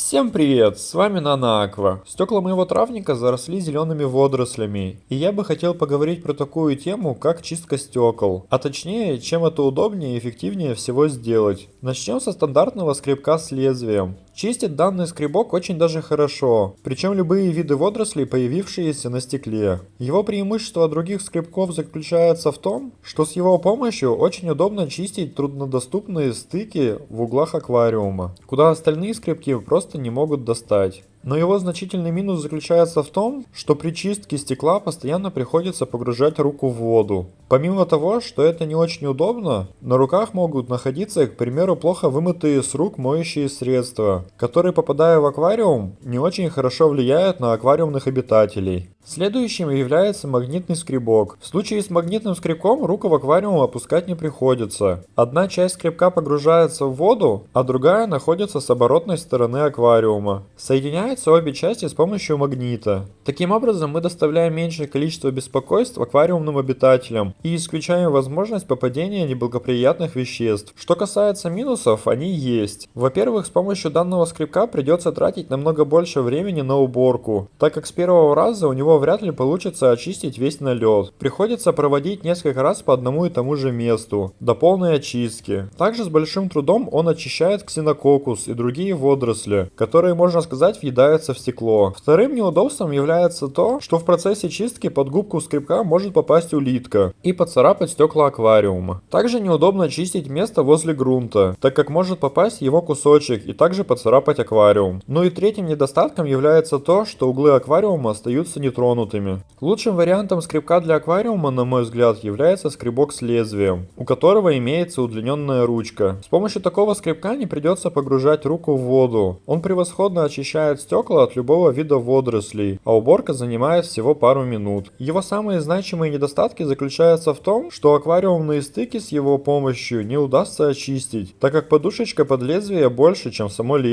Всем привет, с вами Нана Аква. Стекла моего травника заросли зелеными водорослями, и я бы хотел поговорить про такую тему, как чистка стекол. А точнее, чем это удобнее и эффективнее всего сделать. Начнем со стандартного скребка с лезвием. Чистит данный скребок очень даже хорошо, причем любые виды водорослей, появившиеся на стекле. Его преимущество от других скребков заключается в том, что с его помощью очень удобно чистить труднодоступные стыки в углах аквариума, куда остальные скребки просто не могут достать. Но его значительный минус заключается в том, что при чистке стекла постоянно приходится погружать руку в воду. Помимо того, что это не очень удобно, на руках могут находиться, к примеру, плохо вымытые с рук моющие средства, которые, попадая в аквариум, не очень хорошо влияют на аквариумных обитателей. Следующим является магнитный скребок. В случае с магнитным скребком руку в аквариум опускать не приходится. Одна часть скребка погружается в воду, а другая находится с оборотной стороны аквариума. Соединяются обе части с помощью магнита. Таким образом мы доставляем меньшее количество беспокойств аквариумным обитателям и исключаем возможность попадения неблагоприятных веществ. Что касается минусов, они есть. Во-первых, с помощью данного скребка придется тратить намного больше времени на уборку, так как с первого раза у него вряд ли получится очистить весь налет. Приходится проводить несколько раз по одному и тому же месту, до полной очистки. Также с большим трудом он очищает ксенококус и другие водоросли, которые, можно сказать, въедаются в стекло. Вторым неудобством является то, что в процессе чистки под губку скребка может попасть улитка и поцарапать стекла аквариума. Также неудобно чистить место возле грунта, так как может попасть его кусочек и также поцарапать аквариум. Ну и третьим недостатком является то, что углы аквариума остаются нетронутыми. Лучшим вариантом скребка для аквариума, на мой взгляд, является скребок с лезвием, у которого имеется удлиненная ручка. С помощью такого скребка не придется погружать руку в воду. Он превосходно очищает стекла от любого вида водорослей, а уборка занимает всего пару минут. Его самые значимые недостатки заключаются в том, что аквариумные стыки с его помощью не удастся очистить, так как подушечка под лезвие больше, чем само лезвие,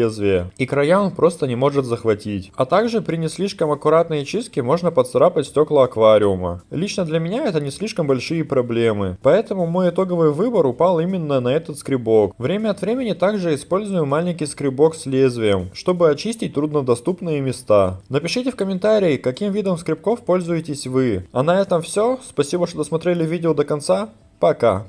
и края он просто не может захватить. А также при не слишком аккуратной чистке можно поцарапать стекла аквариума. Лично для меня это не слишком большие проблемы, поэтому мой итоговый выбор упал именно на этот скребок. Время от времени также использую маленький скребок с лезвием, чтобы очистить труднодоступные места. Напишите в комментарии, каким видом скребков пользуетесь вы. А на этом все. Спасибо, что досмотрели видео до конца. Пока.